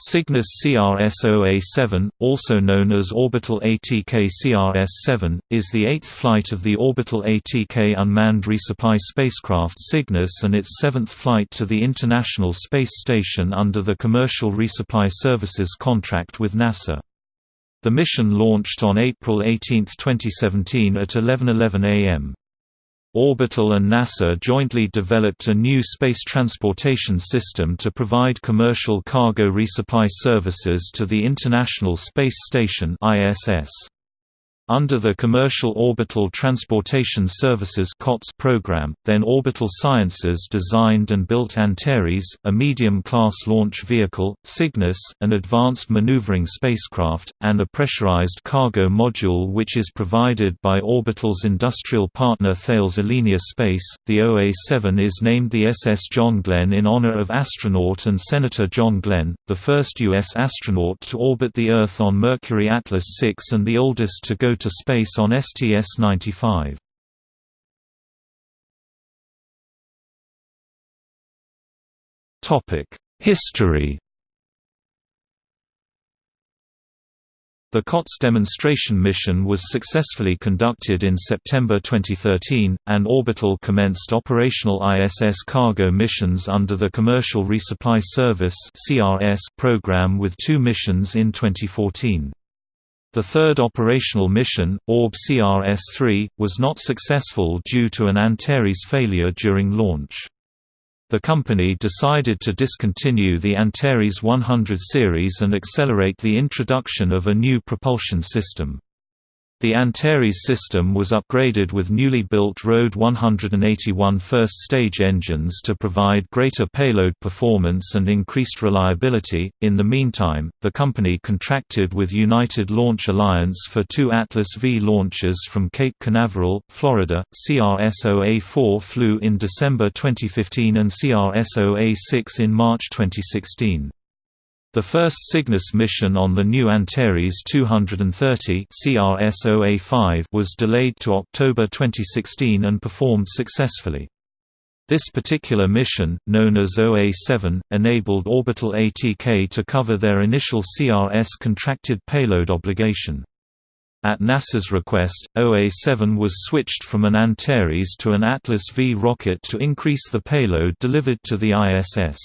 Cygnus CRS-OA7, also known as Orbital ATK CRS-7, is the eighth flight of the Orbital ATK unmanned resupply spacecraft Cygnus and its seventh flight to the International Space Station under the Commercial Resupply Services contract with NASA. The mission launched on April 18, 2017 at 11.11 am. Orbital and NASA jointly developed a new space transportation system to provide commercial cargo resupply services to the International Space Station ISS. Under the Commercial Orbital Transportation Services COTS program, then Orbital Sciences designed and built Antares, a medium-class launch vehicle, Cygnus, an advanced maneuvering spacecraft, and a pressurized cargo module which is provided by Orbital's industrial partner Thales Alenia Space. The OA-7 is named the SS John Glenn in honor of astronaut and Senator John Glenn, the first U.S. astronaut to orbit the Earth on Mercury Atlas 6 and the oldest to go to space on STS-95. History The COTS demonstration mission was successfully conducted in September 2013, and Orbital commenced operational ISS cargo missions under the Commercial Resupply Service program with two missions in 2014. The third operational mission, Orb CRS-3, was not successful due to an Antares failure during launch. The company decided to discontinue the Antares 100 series and accelerate the introduction of a new propulsion system. The Antares system was upgraded with newly built RD 181 first-stage engines to provide greater payload performance and increased reliability. In the meantime, the company contracted with United Launch Alliance for two Atlas V launches from Cape Canaveral, Florida. CRS-OA4 flew in December 2015 and CRS-OA6 in March 2016. The first Cygnus mission on the new Antares 230 CRS-OA5 was delayed to October 2016 and performed successfully. This particular mission, known as OA7, enabled Orbital ATK to cover their initial CRS contracted payload obligation. At NASA's request, OA7 was switched from an Antares to an Atlas V rocket to increase the payload delivered to the ISS.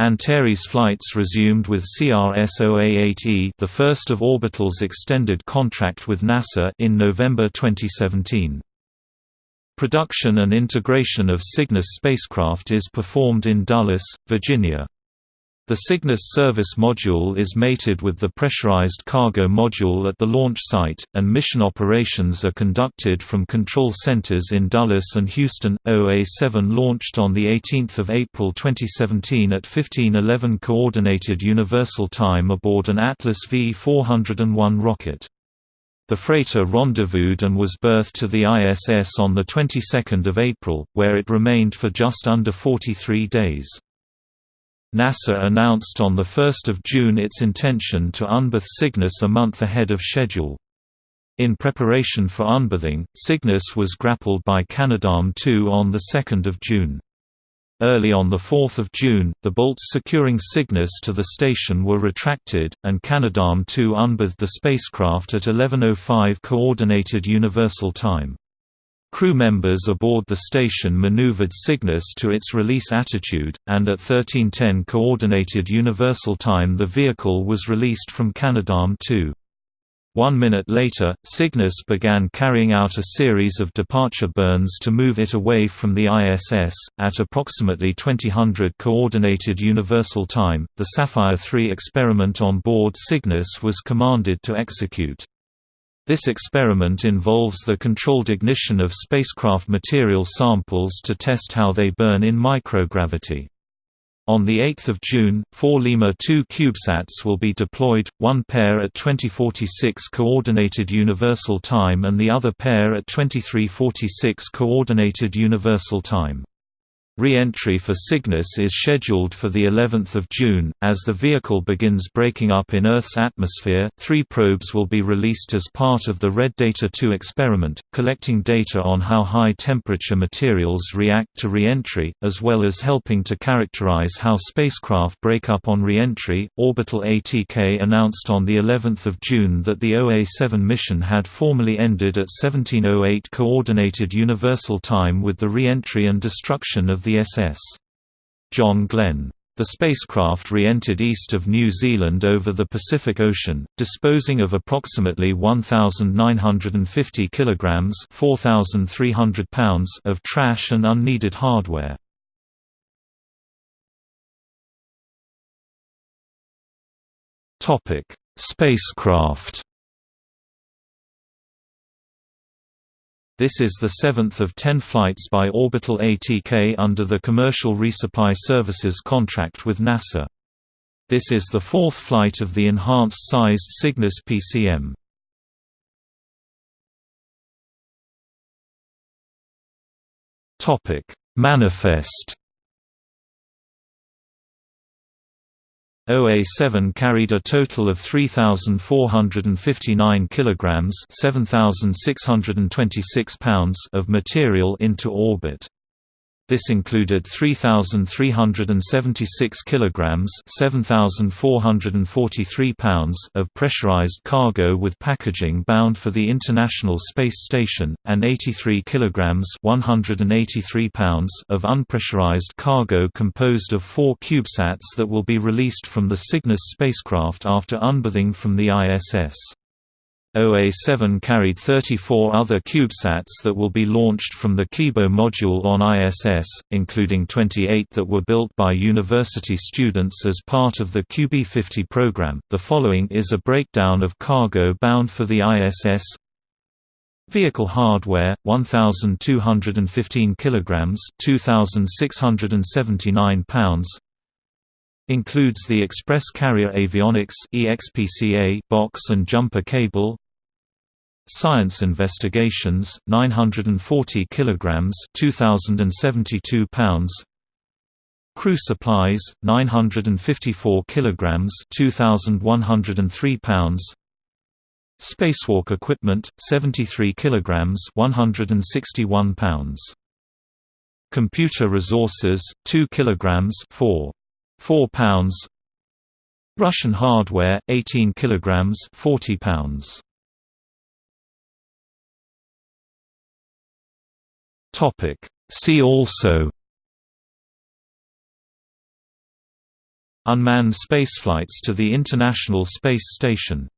Antares flights resumed with CRS-OA8E the first of Orbital's extended contract with NASA in November 2017. Production and integration of Cygnus spacecraft is performed in Dulles, Virginia. The Cygnus service module is mated with the pressurized cargo module at the launch site, and mission operations are conducted from control centers in Dulles and Houston. OA-7 launched on 18 April 2017 at 1511 Coordinated Universal Time aboard an Atlas V-401 rocket. The freighter rendezvoused and was berthed to the ISS on the 22nd of April, where it remained for just under 43 days. NASA announced on 1 June its intention to unberth Cygnus a month ahead of schedule. In preparation for unberthing, Cygnus was grappled by Canadarm2 on 2 June. Early on 4 June, the bolts securing Cygnus to the station were retracted, and Canadarm2 unberthed the spacecraft at 11.05 Coordinated Universal Time. Crew members aboard the station maneuvered Cygnus to its release attitude, and at 1310 Coordinated Universal Time the vehicle was released from Canadarm2. One minute later, Cygnus began carrying out a series of departure burns to move it away from the ISS. At approximately 2000 Coordinated Universal Time, the Saffire 3 experiment on board Cygnus was commanded to execute. This experiment involves the controlled ignition of spacecraft material samples to test how they burn in microgravity. On 8 June, four Lemur 2 CubeSats will be deployed, one pair at 2046 Coordinated Universal Time and the other pair at 2346 Coordinated Universal Time. Re-entry for Cygnus is scheduled for the 11th of June as the vehicle begins breaking up in Earth's atmosphere. 3 probes will be released as part of the Red Data 2 experiment, collecting data on how high temperature materials react to re-entry, as well as helping to characterize how spacecraft break up on re-entry. Orbital ATK announced on the 11th of June that the OA7 mission had formally ended at 1708 coordinated universal time with the re-entry and destruction of the the SS. John Glenn. The spacecraft re-entered east of New Zealand over the Pacific Ocean, disposing of approximately 1,950 kilograms (4,300 pounds) of trash and unneeded hardware. Topic: Spacecraft. This is the seventh of ten flights by Orbital ATK under the Commercial Resupply Services contract with NASA. This is the fourth flight of the enhanced-sized Cygnus PCM. Manifest OA7 carried a total of 3459 kilograms, 7626 pounds of material into orbit. This included 3,376 kilograms (7,443 pounds) of pressurized cargo with packaging bound for the International Space Station, and 83 kilograms (183 pounds) of unpressurized cargo composed of four CubeSats that will be released from the Cygnus spacecraft after unberthing from the ISS. OA-7 carried 34 other CubeSats that will be launched from the Kibo module on ISS, including 28 that were built by university students as part of the QB50 program. The following is a breakdown of cargo bound for the ISS. Vehicle hardware 1215 kilograms, 2679 pounds. Includes the Express Carrier Avionics (EXPCA) box and jumper cable. Science Investigations 940 kilograms, 2072 pounds. Crew Supplies 954 kilograms, 2103 pounds. Spacewalk Equipment 73 kilograms, 161 pounds. Computer Resources 2 kilograms, 4 4 pounds Russian hardware 18 kilograms 40 pounds Topic. See also Unmanned spaceflights to the International Space Station